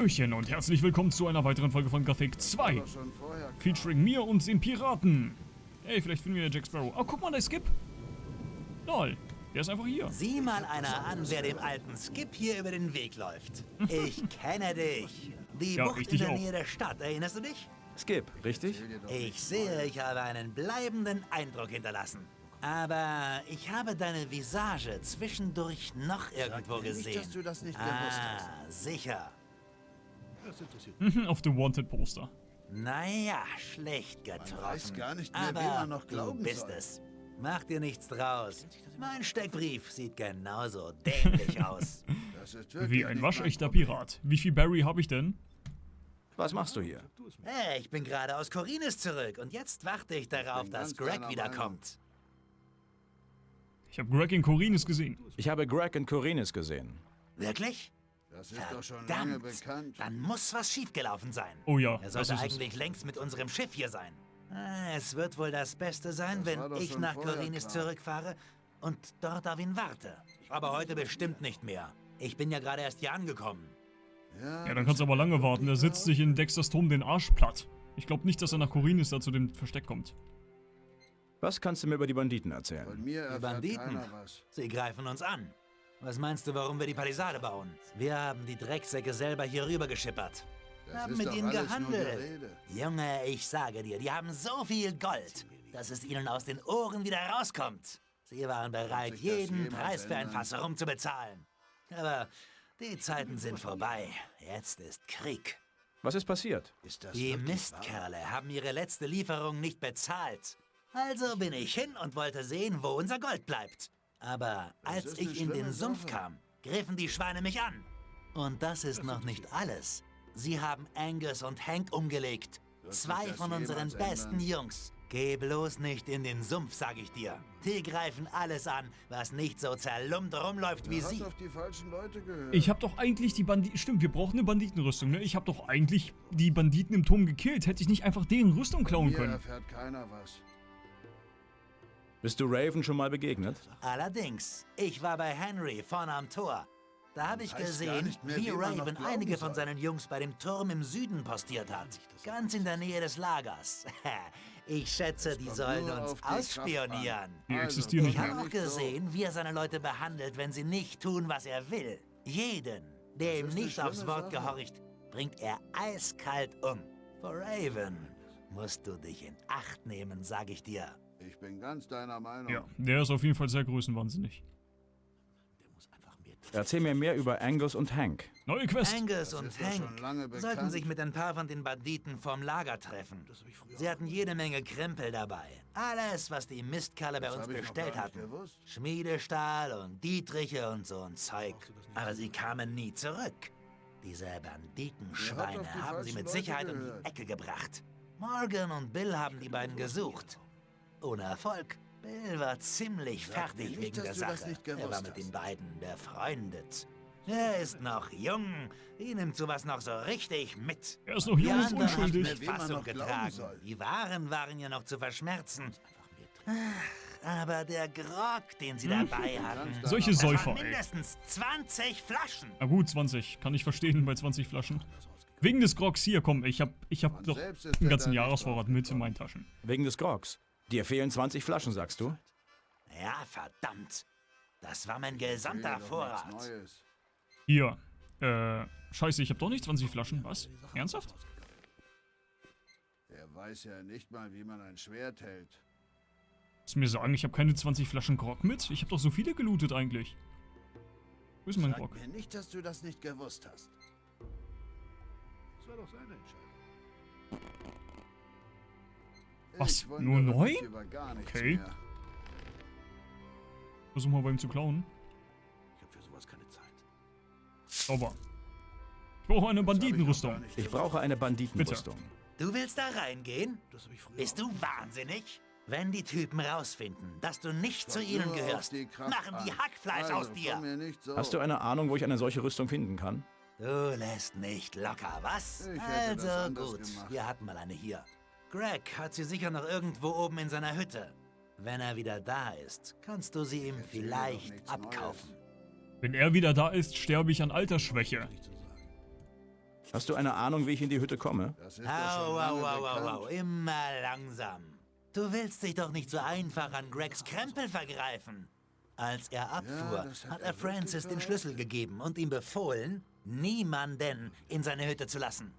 Hallöchen und herzlich willkommen zu einer weiteren Folge von Gothic 2. Featuring mir und den Piraten. Ey, vielleicht finden wir Jack Sparrow. Oh, guck mal, der Skip. Lol, der ist einfach hier. Sieh mal einer an, wer dem alten Skip hier über den Weg läuft. Ich kenne dich. Die Ja, Bucht in der auch. Nähe der Stadt, erinnerst du dich? Skip, richtig? Ich sehe, ich habe einen bleibenden Eindruck hinterlassen. Aber ich habe deine Visage zwischendurch noch irgendwo nicht, gesehen. dass du das nicht gewusst ah, sicher. Auf dem Wanted-Poster. Naja, schlecht getroffen. weiß gar nicht mehr, Aber wem man noch glauben du bist soll. es. Mach dir nichts draus. Mein Steckbrief sieht genauso dämlich aus. Das Wie ein waschechter. Pirat. Wie viel Barry habe ich denn? Was machst du hier? Hey, ich bin gerade aus Korinis zurück und jetzt warte ich darauf, bin dass Greg wiederkommt. Ich habe Greg in Corines gesehen. Ich habe Greg und Corinis gesehen. Wirklich? Das ist doch schon lange Verdammt, bekannt. dann muss was schiefgelaufen sein. Oh ja, Er sollte ist es. eigentlich längst mit unserem Schiff hier sein. Ah, Es wird wohl das Beste sein, Das wenn ich nach Korinis klar. zurückfahre und dort auf ihn warte. Aber heute bestimmt nicht mehr. Ich bin ja gerade erst hier angekommen. Ja, dann kannst du aber lange warten. Er sitzt sich in Dexters Turm den Arsch platt. Ich glaube nicht, dass er nach Corines da zu dem Versteck kommt. Was kannst du mir über die Banditen Von erzählen? mir Die Banditen. Sie greifen uns an. Was meinst du, warum wir die Palisade bauen? Wir haben die Drecksäcke selber hier rüber geschippert. Das haben ist mit doch ihnen gehandelt. Junge, ich sage dir, die haben so viel Gold, dass es ihnen aus den Ohren wieder rauskommt. Sie waren bereit, jeden Preis für ein? Fass herumzubezahlen. Aber die Zeiten sind vorbei. Jetzt ist Krieg. Was ist passiert? Ist das Die Mistkerle haben ihre letzte Lieferung nicht bezahlt. Also bin ich hin und wollte sehen, wo unser Gold bleibt. Aber als ich in den Sumpf kam, griffen die Schweine mich an. Und das ist noch nicht alles. Sie haben Angus und Hank umgelegt. Zwei von unseren besten ändern? Jungs. Geh bloß nicht in den Sumpf, sag ich dir. Die greifen alles an, was nicht so zerlumpt rumläuft wie sie. hat auf die falschen Leute gehört. Ich habe doch eigentlich die Banditen... Stimmt, wir brauchen eine Banditenrüstung, ne? Ich habe doch eigentlich die Banditen im Turm gekillt. Hätte ich nicht einfach deren Rüstung klauen können. erfährt keiner was. Bist du Raven schon mal begegnet? Allerdings, ich war bei Henry vorne am Tor. Da habe ich gesehen, mehr, wie noch Raven einige von seinen Jungs bei dem Turm im Süden postiert hat. Ganz in der Nähe des Lagers. Ich schätze, die sollen uns ausspionieren. Also, Ich habe auch gesehen, wie er seine Leute behandelt, wenn sie nicht tun, was er will. Jeden, der ihm nicht aufs Wort Sache. gehorcht, bringt er eiskalt um. Vor Raven musst du dich in Acht nehmen, sag ich dir. Ich bin ganz deiner Meinung. Ja, der ist auf jeden Fall sehr größenwahnsinnig. Erzähl mir mehr über Angus und Hank. Neue Quest. Angus und Hank sollten sich mit ein paar von den Banditen vorm Lager treffen. Sie hatten jede Menge Krempel dabei. Alles, was die Mistkerle bei uns bestellt hatten. gewusst. Schmiedestahl und Dietriche und so ein Zeug. Aber sie kamen nie zurück. Diese Banditenschweine haben sie mit Sicherheit um die. Ecke gebracht. Morgan und Bill haben die beiden gesucht. Ohne Erfolg. Bill war ziemlich Sag fertig nicht, wegen der Sache. nicht Er war mit den beiden befreundet. Er ist noch jung. Ihn nimmt sowas noch so richtig mit. Er ist noch Die jung und unschuldig. mit Fassung getragen. soll. Die Waren waren ja noch zu verschmerzen. Ach, aber der Grog, den sie dabei hatten, Solche Säufer, waren ey. mindestens 20 Flaschen. Na gut, 20. Kann ich verstehen bei 20 Flaschen. Wegen des Grogs hier, komm, ich hab, ich hab doch einen ganzen Jahresvorrat mit in meinen Taschen. Wegen des Grogs. Dir fehlen 20 Flaschen, sagst du? Ja, verdammt. Das war mein gesamter Vorrat. Hier. Äh, scheiße, ich hab doch nicht 20 Flaschen. Was? Ernsthaft? Der weiß ja nicht mal, wie man ein Schwert hält. Willst du mir sagen, ich habe keine 20 Flaschen Grog mit? Ich habe doch so viele gelootet eigentlich. Wo ist mein Sag Grog? mir nicht, dass du das nicht gewusst hast. Das war doch seine Entscheidung. Was? Nur neu? mich über gar nichts Okay. mehr. Versuch mal bei ihm zu klauen. Ich hab für sowas keine Zeit. Sauber. Ich brauche eine Banditenrüstung. Ich brauche eine Banditenrüstung. Du willst da reingehen? Bist du wahnsinnig? Wenn die Typen rausfinden, dass du nicht zu ihnen gehörst, die machen die. Hackfleisch also, aus dir. so. Hast du eine Ahnung, wo ich eine solche Rüstung finden kann? Du lässt nicht locker, was? Also gut, gemacht. wir hatten mal eine hier. Greg hat sie sicher noch irgendwo oben in seiner Hütte. Wenn er wieder da ist, kannst du sie ihm vielleicht abkaufen. Wenn er wieder da ist, sterbe ich an Altersschwäche. Hast du eine Ahnung, wie ich in die Hütte komme? Au, au, au, au, au, immer langsam. Du willst dich doch nicht so einfach an Gregs Krempel vergreifen. Als er abfuhr, das hat hat er Francis den Schlüssel gegeben und ihm befohlen, niemanden in seine Hütte zu lassen.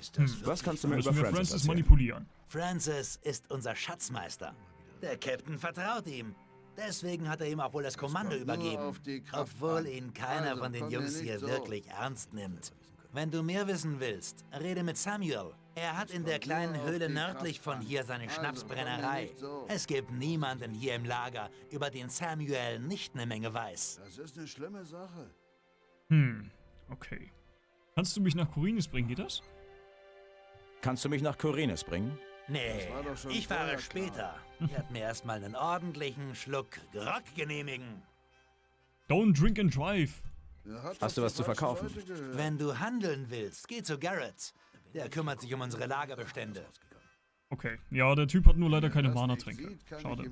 Ist das Hm, Was kannst du mir über Francis Francis manipulieren. Francis ist unser Schatzmeister. Der Captain vertraut ihm. Deswegen hat er ihm auch wohl das Kommando übergeben. Obwohl ihn keiner Also, von den Jungs hier so. wirklich ernst nimmt. Wenn du mehr wissen willst, rede mit Samuel. Er hat in der kleinen Höhle nördlich von hier seine Also, Schnapsbrennerei. Es gibt niemanden hier im Lager, über den Samuel nicht eine Menge weiß. Das ist eine schlimme Sache. Hm, okay. Kannst du mich nach Korinis bringen, geht das? Kannst du mich nach Korinis bringen? Nee, war doch schon ich fahre später. Ich werde mir erstmal einen ordentlichen Schluck Grog genehmigen. Don't drink and drive. Hast du was zu verkaufen? Wenn du handeln willst, geh zu Garrett. Der kümmert sich um unsere Lagerbestände. Okay. Ja, der Typ hat nur leider keine Mana-Tränke. Schade.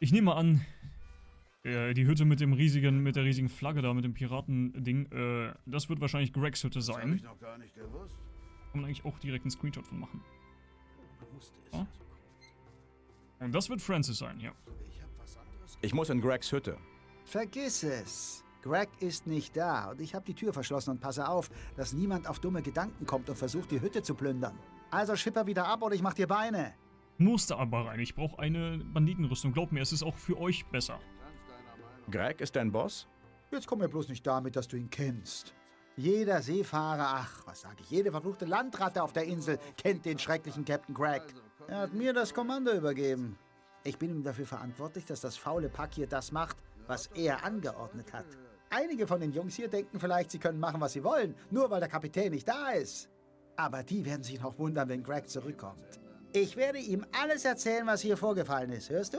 Ich nehme an, äh, die Hütte mit dem riesigen, mit der riesigen Flagge da, mit dem Piratending, äh, das wird wahrscheinlich Gregs Hütte Das habe sein. ich noch gar nicht gewusst. Kann man eigentlich auch direkt einen Screenshot von machen. Ja. Und das wird Francis sein, ja. Ich muss in Gregs Hütte. Vergiss es. Greg ist nicht da und ich habe die Tür verschlossen und passe auf, dass niemand auf dumme Gedanken kommt und versucht, die Hütte zu plündern. Also schipper wieder ab oder ich mach dir Beine. Musste aber rein. Ich brauche eine Banditenrüstung. Glaub mir, es ist auch für euch besser. Greg ist dein Boss? Jetzt komm mir bloß nicht damit, dass du ihn kennst. Jeder Seefahrer, ach, was sag ich, jede verfluchte Landratte auf der Insel kennt den schrecklichen Captain Greg. Er hat mir das Kommando übergeben. Ich bin ihm dafür verantwortlich, dass das faule Pack hier das macht, was er angeordnet hat. Einige von den Jungs hier denken vielleicht, sie können machen, was sie wollen, nur weil der Kapitän nicht da ist. Aber die werden sich noch wundern, wenn Greg zurückkommt. Ich werde ihm alles erzählen, was hier vorgefallen ist, hörst du?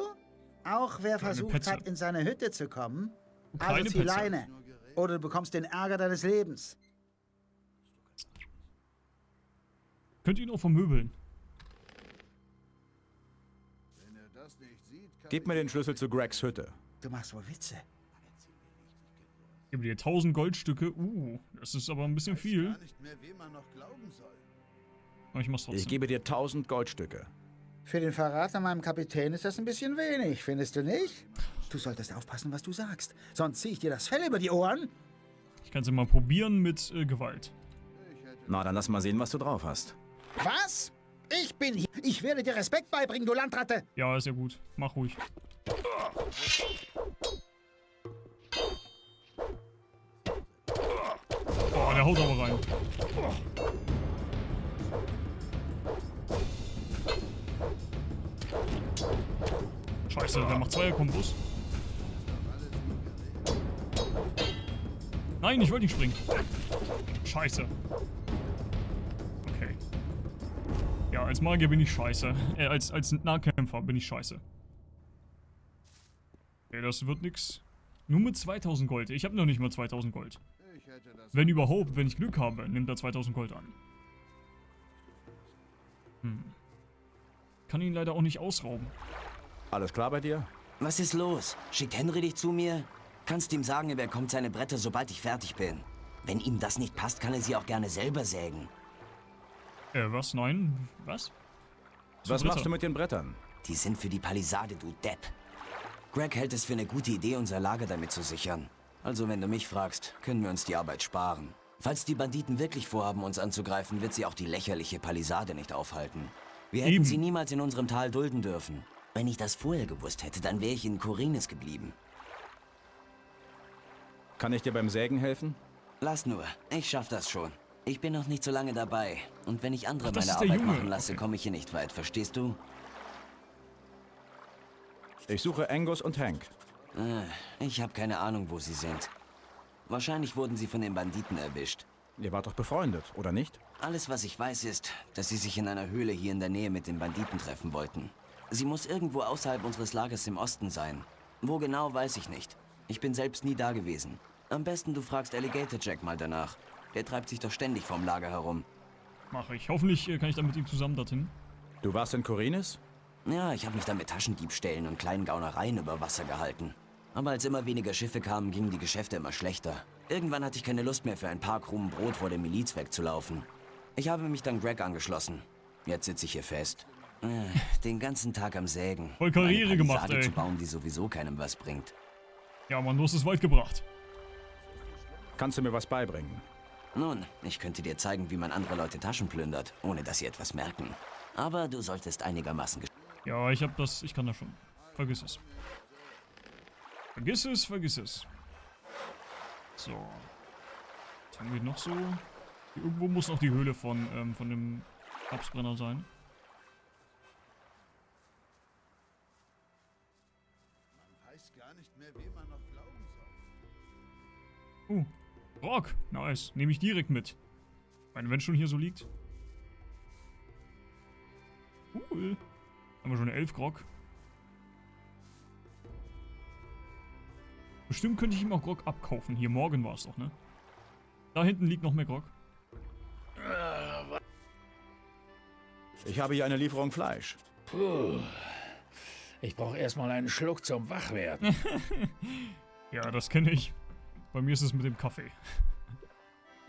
Auch wer versucht Petze. hat, in seine Hütte zu kommen, kleine also Petze. Leine. Oder du bekommst den Ärger deines Lebens. Könnt ihr ihn auch vermöbeln. Wenn er das nicht sieht, kann Gib mir den Schlüssel zu Gregs Hütte. Du machst wohl Witze. Ich gebe dir 1000 Goldstücke. Uh, das ist aber ein bisschen viel. Aber ich mach's Ich gebe dir 1000 Goldstücke. Für den Verrat an meinem Kapitän ist das ein bisschen wenig, findest du nicht? Du solltest aufpassen, was du sagst. Sonst zieh ich dir das Fell über die Ohren. Ich kann es ja mal probieren mit äh, Gewalt. Na, dann lass mal sehen, was du drauf hast. Was? Ich bin hier. Ich werde dir Respekt beibringen, du Landratte. Ja, ist ja gut. Mach ruhig. Boah, der haut aber rein. Scheiße, der macht Zweier-Kombos. Nein, ich wollte nicht springen. Scheiße. Okay. Ja, als Magier bin ich scheiße. Äh, als, als Nahkämpfer bin ich scheiße. Okay, das wird nix. Nur mit 2000 Gold. Ich habe noch nicht mal 2000 Gold. Wenn überhaupt, wenn ich Glück habe, nimmt er 2000 Gold an. Hm. Kann ihn leider auch nicht ausrauben. Alles klar bei dir? Was ist los? Schickt Henry dich zu mir? Kannst ihm sagen, er bekommt seine Bretter, sobald ich fertig bin. Wenn ihm das nicht passt, kann er sie auch gerne selber sägen. Äh, was? Nein? Was? Was Bretter. machst du mit den Brettern? Die sind für die Palisade, du Depp. Greg hält es für eine gute Idee, unser Lager damit zu sichern. Also, wenn du mich fragst, können wir uns die Arbeit sparen. Falls die Banditen wirklich vorhaben, uns anzugreifen, wird sie auch die lächerliche Palisade nicht aufhalten. Wir hätten Eben. sie niemals in unserem Tal dulden dürfen. Wenn ich das vorher gewusst hätte, dann wäre ich in Korinis geblieben. Kann ich dir beim Sägen helfen? Lass nur, ich schaff das schon. Ich bin noch nicht so lange dabei. Und wenn ich andere Ach, meine Arbeit Junge. machen lasse, Okay. komme ich hier nicht weit, verstehst du? Ich suche Angus und Hank. Äh, ich habe keine Ahnung, wo sie sind. Wahrscheinlich wurden sie von den Banditen erwischt. Ihr wart doch befreundet, oder nicht? Alles, was ich weiß, ist, dass sie sich in einer Höhle hier in der Nähe mit den Banditen treffen wollten. Sie muss irgendwo außerhalb unseres Lagers im Osten sein. Wo genau, weiß ich nicht. Ich bin selbst nie da gewesen. Am besten du fragst Alligator Jack mal danach. Der treibt sich doch ständig vorm Lager herum. Mache ich. Hoffentlich äh, kann ich dann mit ihm zusammen dorthin. Du warst in Korinis? Ja, ich habe mich dann mit Taschendiebstählen und kleinen Gaunereien über Wasser gehalten. Aber als immer weniger Schiffe kamen, gingen die Geschäfte immer schlechter. Irgendwann hatte ich keine Lust mehr für ein paar Krumen Brot vor der Miliz wegzulaufen. Ich habe mich dann Greg angeschlossen. Jetzt sitze ich hier fest. Äh, Den ganzen Tag am Sägen. Voll Karriere gemacht, ey. zu bauen, die sowieso keinem was bringt. Ja, Mann, du hast es weit gebracht. Kannst du mir was beibringen? Nun, ich könnte dir zeigen, wie man andere Leute Taschen plündert, ohne dass sie etwas merken. Aber du solltest einigermaßen... Ja, ich hab das, ich kann das schon. Vergiss es. Vergiss es, vergiss es. So. Was haben wir noch so? Hier irgendwo muss noch die Höhle von, ähm, von dem Schnapsbrenner sein. Man weiß gar nicht mehr, wem man noch glauben soll. Uh, Rock. Nice. Nehme ich direkt mit. Ich meine, wenn es schon hier so liegt. Cool. Haben wir schon eine 11 Grog. Bestimmt könnte ich ihm auch Grog abkaufen. Hier, morgen war es doch, ne? Da hinten liegt noch mehr Grog. Ich habe hier eine Lieferung Fleisch. Puh. Ich brauche erstmal einen Schluck zum Wachwerden. Ja, das kenne ich. Bei mir ist es mit dem Kaffee.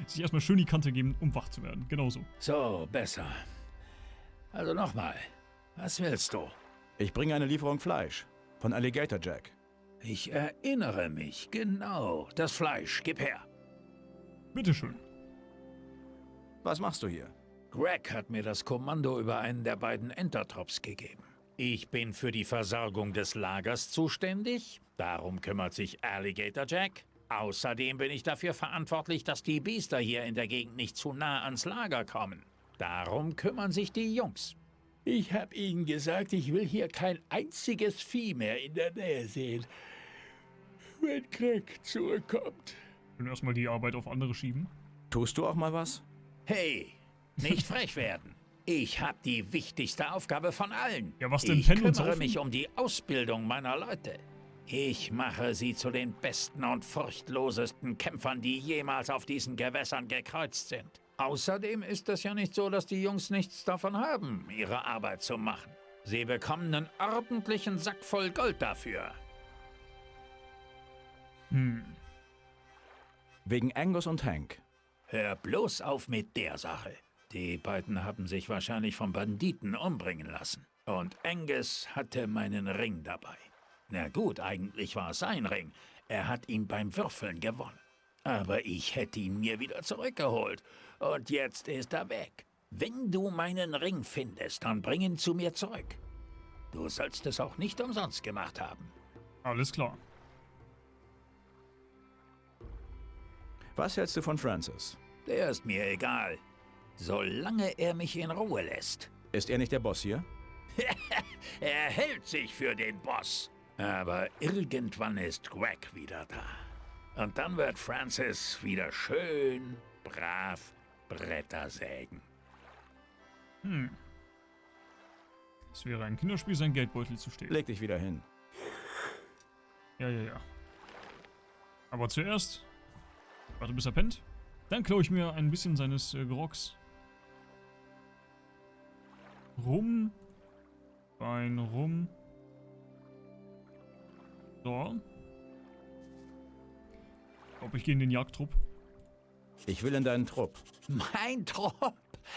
Sich erstmal schön die Kante geben, um wach zu werden. Genauso. So, besser. Also nochmal. Was willst du? Ich bringe eine Lieferung Fleisch. Von Alligator Jack. Ich erinnere mich. Genau. Das Fleisch. Gib her. Bitteschön. Was machst du hier? Greg hat mir das Kommando über einen der beiden Entertrops gegeben. Ich bin für die Versorgung des Lagers zuständig. Darum kümmert sich Alligator Jack. Außerdem bin ich dafür verantwortlich, dass die Biester hier in der Gegend nicht zu nah ans Lager kommen. Darum kümmern sich die Jungs. Ich habe ihnen gesagt, ich will hier kein einziges Vieh mehr in der Nähe sehen. Wenn Greg zurückkommt. Können erstmal die Arbeit auf andere schieben. Tust du auch mal was? Hey, nicht frech werden. Ich habe die wichtigste Aufgabe von allen. Ja, was denn, Ich kümmere mich um die Ausbildung meiner Leute. Ich mache sie zu den besten und furchtlosesten Kämpfern, die jemals auf diesen Gewässern gekreuzt sind. Außerdem ist es ja nicht so, dass die Jungs nichts davon haben, ihre Arbeit zu machen. Sie bekommen einen ordentlichen Sack voll Gold dafür. Hm. Wegen Angus und Hank. Hör bloß auf mit der Sache. Die beiden haben sich wahrscheinlich von Banditen umbringen lassen. Und Angus hatte meinen Ring dabei. Na gut, eigentlich war es sein Ring. Er hat ihn beim Würfeln gewonnen. Aber ich hätte ihn mir wieder zurückgeholt. Und jetzt ist er weg. Wenn du meinen Ring findest, dann bring ihn zu mir zurück. Du sollst es auch nicht umsonst gemacht haben. Alles klar. Was hältst du von Francis? Der ist mir egal. Solange er mich in Ruhe lässt. Ist er nicht der Boss hier? Er hält sich für den Boss. Aber irgendwann ist Greg wieder da. Und dann wird Francis wieder schön, brav Bretter sägen. Hm. Es wäre ein Kinderspiel, sein Geldbeutel zu stehlen. Leg dich wieder hin. Ja, ja, ja. Aber zuerst. Warte, bis er pennt. Dann klaue ich mir ein bisschen seines äh, Grogs. Rum. Wein rum. So. Ich glaube, ich gehe in den Jagdtrupp. Ich will in deinen Trupp. Mein Trupp,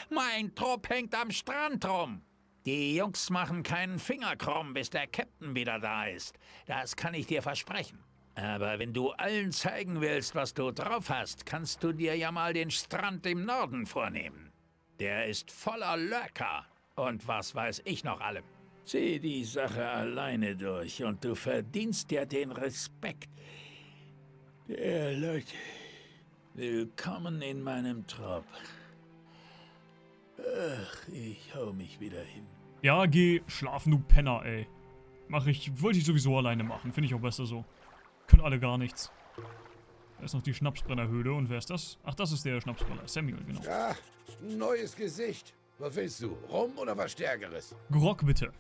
mein Trupp hängt am Strand rum. Die Jungs machen keinen Finger krumm, bis der Captain wieder da ist. Das kann ich dir versprechen. Aber wenn du allen zeigen willst, was du drauf hast, kannst du dir ja mal den Strand im Norden vornehmen. Der ist voller Lurker und was weiß ich noch allem. Zieh die Sache alleine durch und du verdienst dir den Respekt der Leute. Willkommen in meinem Trop. Ach, ich hau mich wieder hin. Ja, geh schlafen, du Penner, ey. Mach ich. Wollte ich sowieso alleine machen. Finde ich auch besser so. Können alle gar nichts. Da ist noch die Schnapsbrennerhöhle. Und wer ist das? Ach, das ist der Schnapsbrenner. Samuel, genau. Ja, neues Gesicht. Was willst du? Rum oder was Stärkeres? Grog, bitte.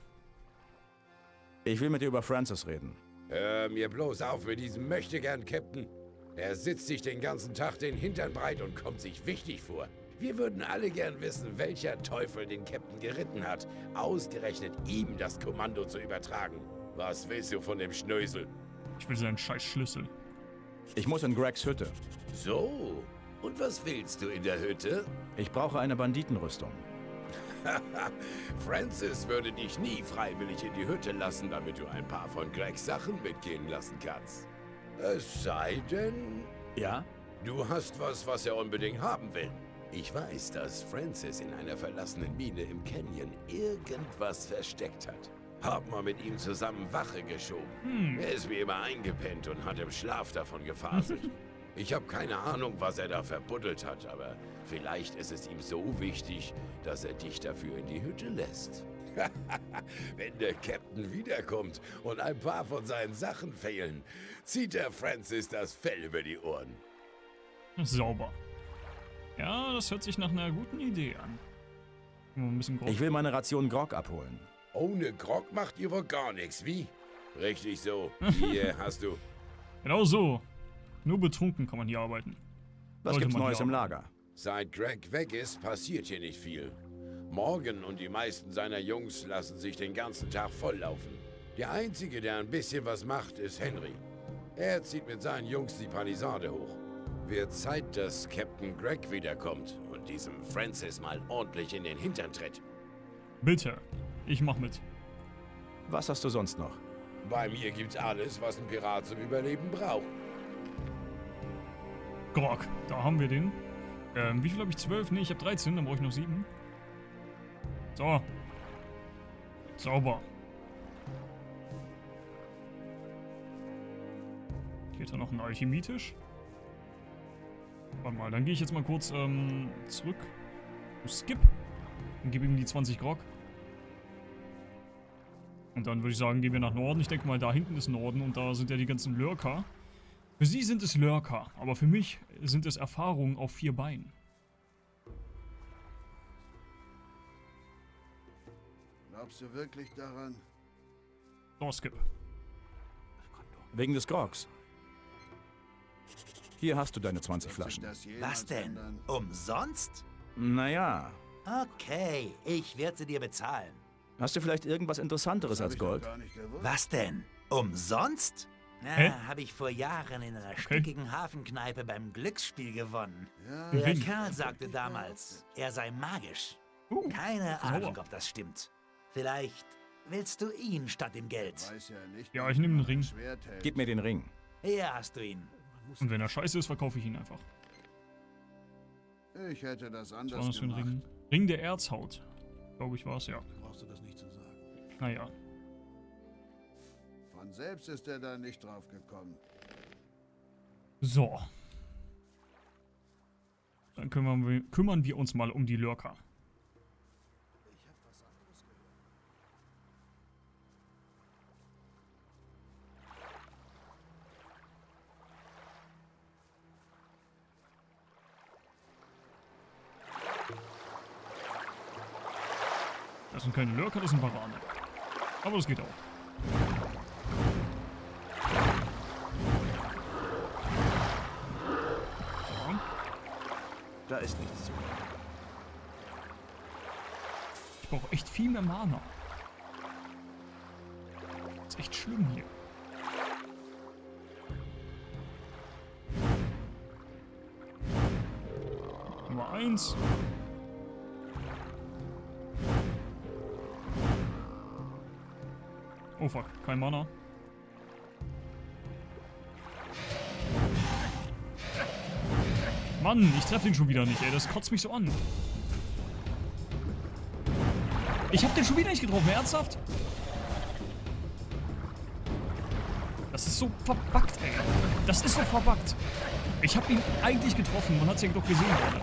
Ich will mit dir über Francis reden. Hör mir bloß auf mit diesem Möchtegern-Captain. Er sitzt sich den ganzen Tag den Hintern breit und kommt sich wichtig vor. Wir würden alle gern wissen, welcher Teufel den Captain geritten hat, ausgerechnet ihm das Kommando zu übertragen. Was willst du von dem Schnösel? Ich will seinen scheiß Schlüssel. Ich muss in Gregs Hütte. So, und was willst du in der Hütte? Ich brauche eine Banditenrüstung. Francis würde dich nie freiwillig in die Hütte lassen, damit du ein paar von Gregs Sachen mitgehen lassen kannst. Es sei denn, Ja? du hast was, was er unbedingt haben will. Ich weiß, dass Francis in einer verlassenen Mine im Canyon irgendwas versteckt hat. Hab mal mit ihm zusammen Wache geschoben. Er ist wie immer eingepennt und hat im Schlaf davon gefaselt. Ich habe keine Ahnung, was er da verbuddelt hat, aber vielleicht ist es ihm so wichtig, dass er dich dafür in die Hütte lässt. Wenn der Captain wiederkommt und ein paar von seinen Sachen fehlen, zieht der Francis das Fell über die Ohren. Sauber. Ja, das hört sich nach einer guten Idee an. Ich will meine Ration Grog abholen. Ohne Grog macht ihr wohl gar nichts, wie? Richtig so. Hier hast du. Genau so. Nur betrunken kann man hier arbeiten. Was Sollte gibt's Neues im. Lager? Seit Greg weg ist, passiert hier nicht viel. Morgan und die meisten seiner Jungs lassen sich den ganzen Tag volllaufen. Der Einzige, der ein bisschen was macht, ist Henry. Er zieht mit seinen Jungs die Palisade hoch. Wird Zeit, dass Captain Greg wiederkommt und diesem Francis mal ordentlich in den Hintern tritt. Bitte. Ich mach mit. Was hast du sonst noch? Bei mir gibt's alles, was ein Pirat zum Überleben braucht. Grog, da haben wir den. Ähm, wie viel habe ich? 12? Ne, ich habe 13, dann brauche ich noch 7. So. Sauber. Hat er noch einen Alchemietisch. Warte mal, dann gehe ich jetzt mal kurz ähm, zurück. zu Skip. Und gebe ihm die 20 Grog. Und dann würde ich sagen, gehen wir nach Norden. Ich denke mal, da hinten ist Norden und da sind ja die ganzen Lurker. Für sie sind es Lurker, aber für mich sind es Erfahrungen auf vier Beinen. Glaubst du wirklich daran? So, Skip. Wegen des Grogs. Hier hast du deine 20 Wird sich Flaschen. Was denn? ändern? Umsonst? Naja, Okay, ich werde sie dir bezahlen. hast du vielleicht irgendwas Interessanteres als Gold? Was denn? Umsonst? Na, habe ich vor Jahren in einer stickigen Hafenkneipe beim Glücksspiel gewonnen. Ja, Der. Kerl sagte damals, er sei magisch. Uh, Keine. Ahnung, ob das stimmt. Vielleicht willst du ihn statt dem Geld. weiß ja nicht, Ja, ich nehm den Ring. Gib mir den Ring. Hier hast du ihn. Und wenn er scheiße ist, verkaufe ich ihn einfach. Ich hätte das Was war anders das für ein gemacht. Ring? Ring der Erzhaut. Glaube ich war es, ja. Brauchst du das nicht zu sagen. Naja. Von selbst ist er da nicht drauf gekommen. So. Dann kümmern wir, kümmern wir uns mal um die Lurker. Das sind keine Lurker, das sind Barane. Aber das geht auch. Da ist nichts zu. Ich brauche echt viel mehr Mana. ist echt schlimm hier. Nummer eins. Oh fuck, kein Mana. Mann, ich treffe den schon wieder nicht, ey. Das kotzt mich so an. Ich hab den schon wieder nicht getroffen, ernsthaft? Das ist so verbuggt, ey. Das ist so verbuggt. Ich hab ihn eigentlich getroffen, man hat's ja doch gesehen gerade.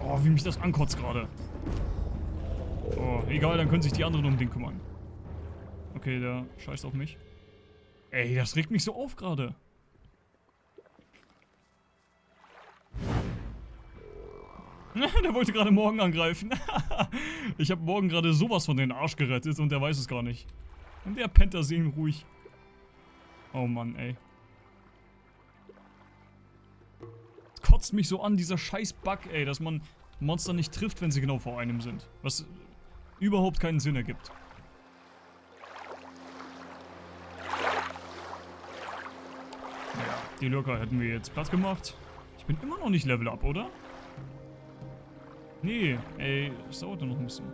Oh, wie mich das ankotzt gerade. Oh, egal, dann können sich die anderen um den kümmern. Okay, der scheißt auf mich. Ey, das regt mich so auf gerade. der wollte gerade morgen angreifen. ich habe morgen gerade sowas von den Arsch gerettet und der weiß es gar nicht. Und der pennt da sehen ruhig. Oh Mann, ey. Es kotzt mich so an, dieser scheiß Bug, ey, dass man Monster nicht trifft, wenn sie genau vor einem sind. Was überhaupt keinen Sinn ergibt. Die Lurker hätten wir jetzt platt gemacht. Ich bin immer noch nicht Level Up, oder? Nee, ey, es dauert nur noch ein bisschen.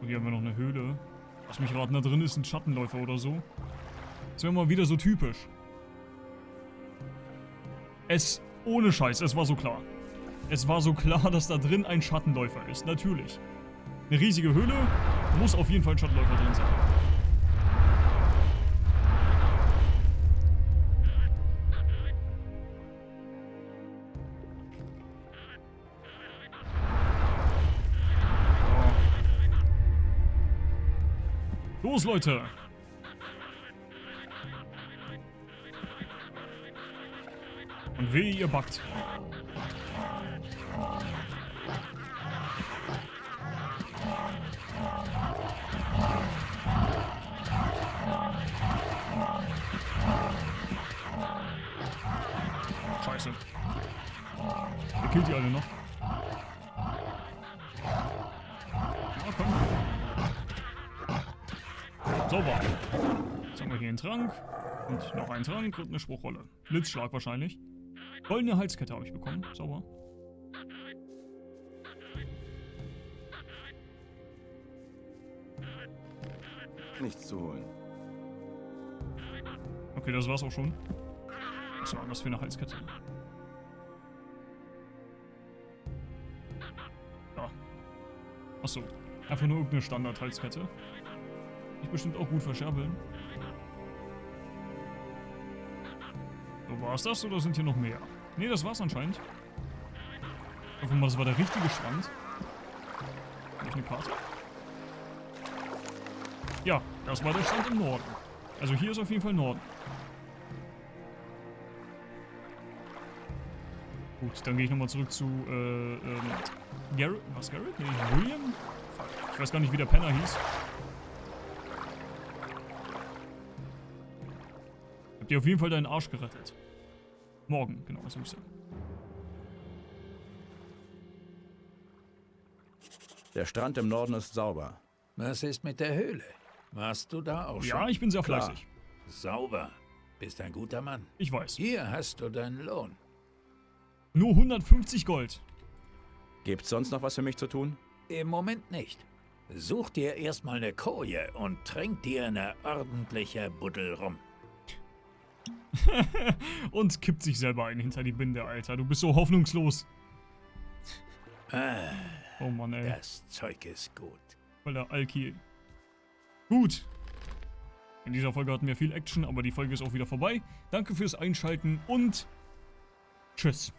Und hier haben wir noch eine Höhle. Lass mich raten, da drin ist ein Schattenläufer oder so. Das wäre mal wieder so typisch. Es, ohne Scheiß, es war so klar. Es war so klar, dass da drin ein Schattenläufer ist. Natürlich. Eine riesige Höhle, muss auf jeden Fall ein Schattenläufer drin sein. Los, Leute! Und weh, ihr backt. Scheiße. Ihr killt die alle noch. Ja, komm. Sauber. Jetzt haben wir hier einen Trank. Und noch einen Trank und eine Spruchrolle. Blitzschlag wahrscheinlich. Goldene Halskette habe ich bekommen. Sauber. Nichts zu holen. Okay, das war's auch schon. Was war das für eine Halskette? Ja. Achso. Einfach nur irgendeine Standard-Halskette. Ich bestimmt auch gut verscherbeln. So, war's das oder sind hier noch mehr? Ne, das war's anscheinend. Ich hoffe mal, das war der richtige Stand. Habe ich eine Karte? Ja, das war der Stand im Norden. Also hier ist auf jeden Fall Norden. Gut, dann gehe ich nochmal zurück zu, äh, ähm, Garrett, was, Garrett? Nee, William? Fuck, ich weiß gar nicht, wie der Penner hieß. Habt ihr auf jeden Fall deinen Arsch gerettet. Morgen, genau, das muss ich sagen. Der Strand im Norden ist sauber. Was ist mit der Höhle? Warst du da auch schon? Ja, ich bin sehr Klar. fleißig. Sauber. Bist ein guter Mann. Ich weiß. Hier hast du deinen Lohn. Nur 150 Gold. Gibt's sonst noch was für mich zu tun? Im Moment nicht. Such dir erstmal eine Koje und trink dir eine ordentliche Buddel rum. Und kippt sich selber ein hinter die Binde, Alter. Du bist so hoffnungslos. Ah, Oh Mann, ey. das Zeug ist gut. Voll der Alki. Gut. In dieser Folge hatten wir viel Action, aber die Folge ist auch wieder vorbei. Danke fürs Einschalten und tschüss.